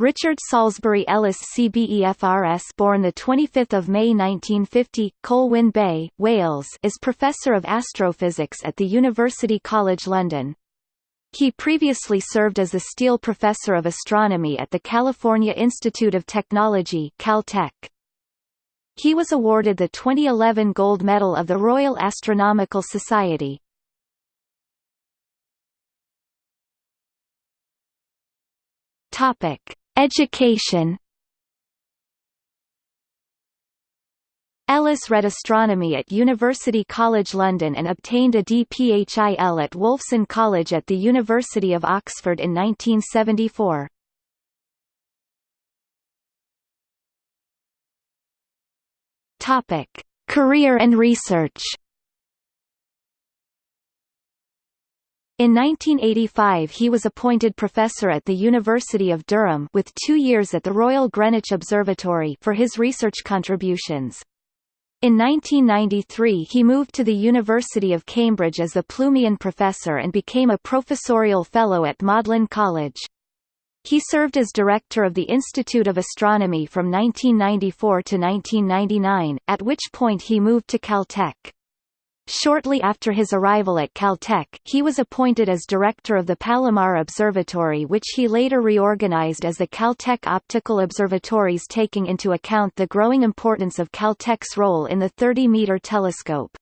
Richard Salisbury Ellis CBEFRS born the 25th of May 1950, Colwyn Bay, Wales, is professor of astrophysics at the University College London. He previously served as the Steele Professor of Astronomy at the California Institute of Technology Caltech. He was awarded the 2011 Gold Medal of the Royal Astronomical Society. Topic: Education. Ellis read astronomy at University College London and obtained a DPhil at Wolfson College at the University of Oxford in 1974. Topic: Career and research. In 1985 he was appointed professor at the University of Durham with two years at the Royal Greenwich Observatory for his research contributions. In 1993 he moved to the University of Cambridge as a Plumian Professor and became a professorial fellow at Magdalene College. He served as director of the Institute of Astronomy from 1994 to 1999, at which point he moved to Caltech. Shortly after his arrival at Caltech, he was appointed as director of the Palomar Observatory which he later reorganized as the Caltech Optical Observatories taking into account the growing importance of Caltech's role in the 30-meter telescope.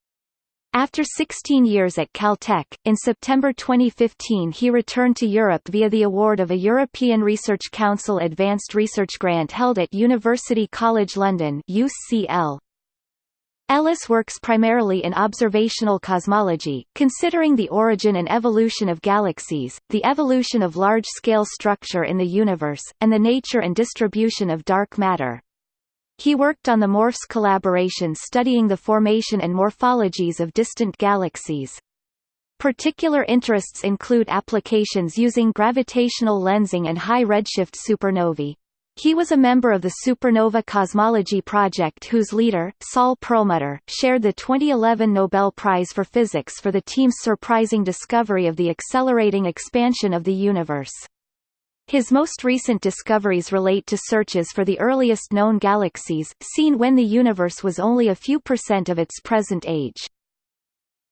After 16 years at Caltech, in September 2015 he returned to Europe via the award of a European Research Council Advanced Research Grant held at University College London UCL. Ellis works primarily in observational cosmology, considering the origin and evolution of galaxies, the evolution of large-scale structure in the universe, and the nature and distribution of dark matter. He worked on the MORPHS collaboration studying the formation and morphologies of distant galaxies. Particular interests include applications using gravitational lensing and high redshift supernovae. He was a member of the Supernova Cosmology Project whose leader, Saul Perlmutter, shared the 2011 Nobel Prize for Physics for the team's surprising discovery of the accelerating expansion of the universe. His most recent discoveries relate to searches for the earliest known galaxies, seen when the universe was only a few percent of its present age.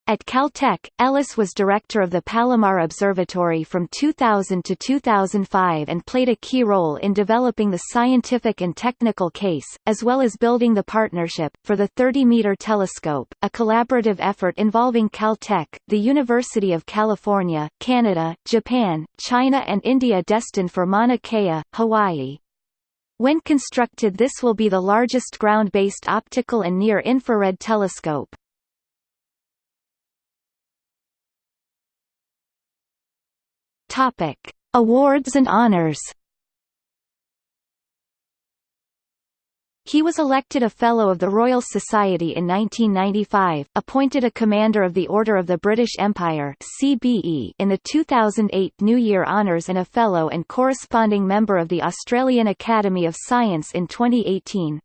At Caltech, Ellis was director of the Palomar Observatory from 2000 to 2005 and played a key role in developing the scientific and technical case, as well as building the partnership, for the 30-meter telescope, a collaborative effort involving Caltech, the University of California, Canada, Japan, China and India destined for Mauna Kea, Hawaii. When constructed this will be the largest ground-based optical and near-infrared telescope. Topic: Awards and honors. He was elected a Fellow of the Royal Society in 1995, appointed a Commander of the Order of the British Empire CBE in the 2008 New Year Honours and a Fellow and corresponding member of the Australian Academy of Science in 2018.